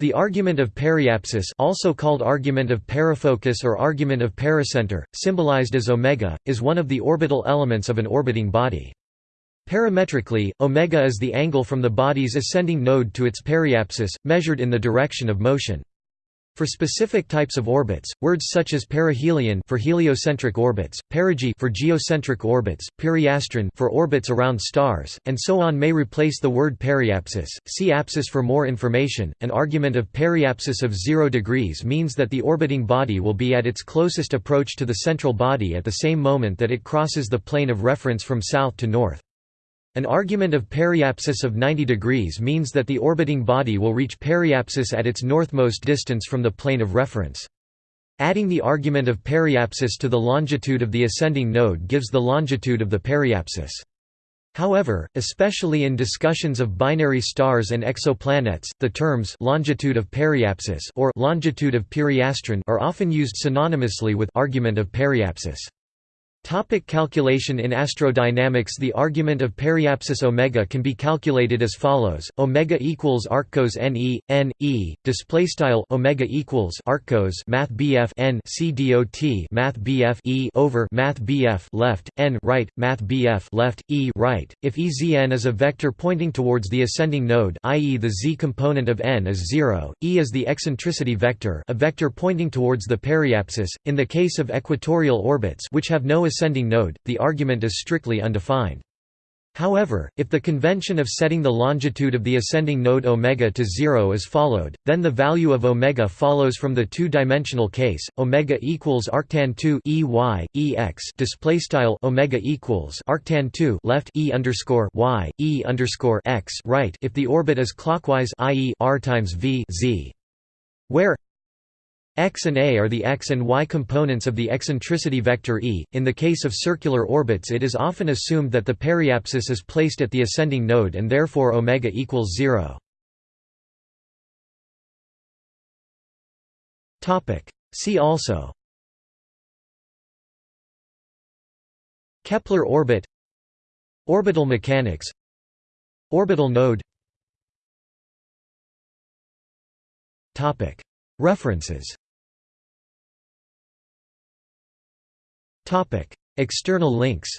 The argument of periapsis also called argument of perifocus or argument of pericenter, symbolized as omega, is one of the orbital elements of an orbiting body. Parametrically, omega is the angle from the body's ascending node to its periapsis, measured in the direction of motion. For specific types of orbits, words such as perihelion for heliocentric orbits, perigee for geocentric orbits, periastron for orbits around stars, and so on may replace the word periapsis. See apsis for more information. An argument of periapsis of 0 degrees means that the orbiting body will be at its closest approach to the central body at the same moment that it crosses the plane of reference from south to north. An argument of periapsis of 90 degrees means that the orbiting body will reach periapsis at its northmost distance from the plane of reference. Adding the argument of periapsis to the longitude of the ascending node gives the longitude of the periapsis. However, especially in discussions of binary stars and exoplanets, the terms longitude of periapsis or longitude of periastron are often used synonymously with argument of periapsis. Topic calculation In astrodynamics The argument of periapsis omega can be calculated as follows: omega equals arccos n e display style omega equals arccos math bf n c dot math bf e over math bf left n right math bf left e right. If ezn is a vector pointing towards the ascending node, i.e. the z component of n is 0, e is the eccentricity vector, a vector pointing towards the periapsis. In the case of equatorial orbits which have no ascending node, the argument is strictly undefined. However, if the convention of setting the longitude of the ascending node omega to 0 is followed, then the value of omega follows from the two-dimensional case. Omega equals arctan 2 ey ex display style omega equals arctan 2 left e underscore y e underscore x right if the orbit is clockwise, i.e. r times v z, where X and A are the x and y components of the eccentricity vector E. In the case of circular orbits it is often assumed that the periapsis is placed at the ascending node and therefore omega equals 0. Topic: See also Kepler orbit Orbital mechanics Orbital node Topic References External links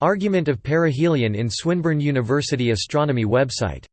Argument of perihelion in Swinburne University Astronomy website